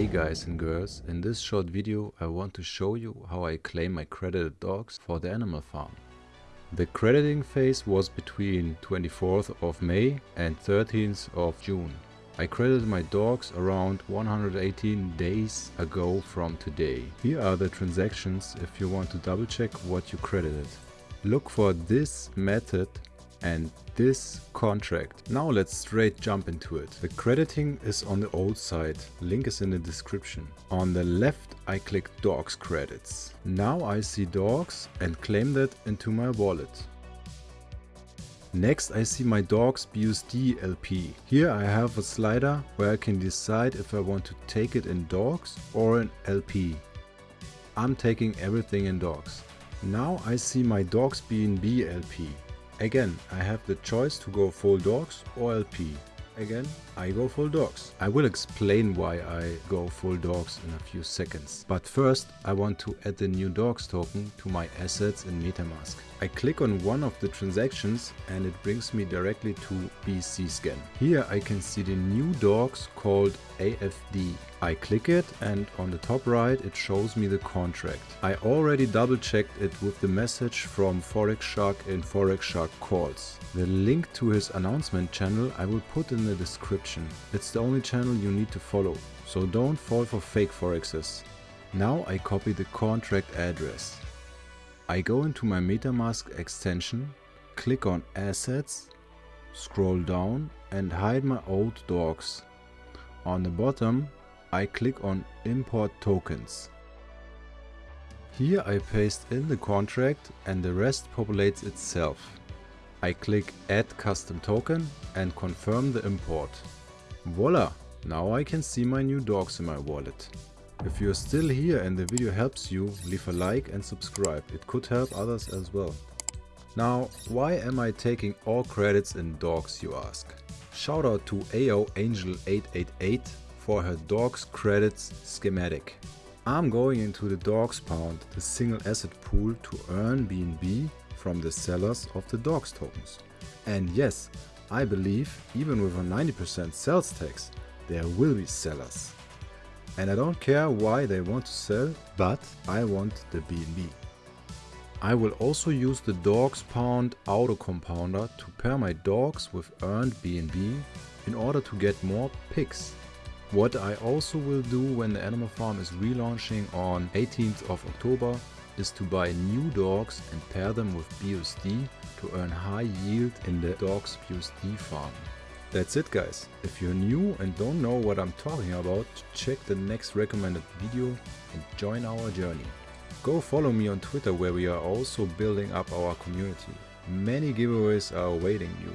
Hey guys and girls, in this short video I want to show you how I claim my credited dogs for the animal farm. The crediting phase was between 24th of May and 13th of June. I credited my dogs around 118 days ago from today. Here are the transactions if you want to double check what you credited. Look for this method and this contract. Now let's straight jump into it. The crediting is on the old side, link is in the description. On the left I click dogs credits. Now I see dogs and claim that into my wallet. Next I see my dogs BUSD LP. Here I have a slider where I can decide if I want to take it in dogs or in LP. I'm taking everything in dogs. Now I see my dogs BNB LP. Again, I have the choice to go full dogs or LP. Again, I go full dogs. I will explain why I go full dogs in a few seconds. But first, I want to add the new dogs token to my assets in MetaMask. I click on one of the transactions and it brings me directly to BscScan. Here I can see the new dogs called AFD. I click it and on the top right it shows me the contract. I already double checked it with the message from Forex Shark in Forex Shark calls. The link to his announcement channel I will put in the description. It's the only channel you need to follow, so don't fall for fake forexes. Now I copy the contract address. I go into my MetaMask extension, click on Assets, scroll down and hide my old dogs. On the bottom I click on Import Tokens. Here I paste in the contract and the rest populates itself. I click Add Custom Token and confirm the import. Voila! Now I can see my new dogs in my wallet. If you're still here and the video helps you, leave a like and subscribe. It could help others as well. Now, why am I taking all credits in dogs you ask? Shout out to AO Angel 888 for her dogs credits schematic. I'm going into the dogs pound, the single asset pool to earn BNB from the sellers of the dogs tokens. And yes, I believe even with a 90% sales tax, there will be sellers. And I don't care why they want to sell, but I want the BNB. I will also use the dogs pound auto compounder to pair my dogs with earned BNB in order to get more PIGS. What I also will do when the animal farm is relaunching on 18th of October is to buy new dogs and pair them with BUSD to earn high yield in the dogs BUSD farm. That's it guys. If you're new and don't know what I'm talking about, check the next recommended video and join our journey. Go follow me on Twitter where we are also building up our community. Many giveaways are awaiting you.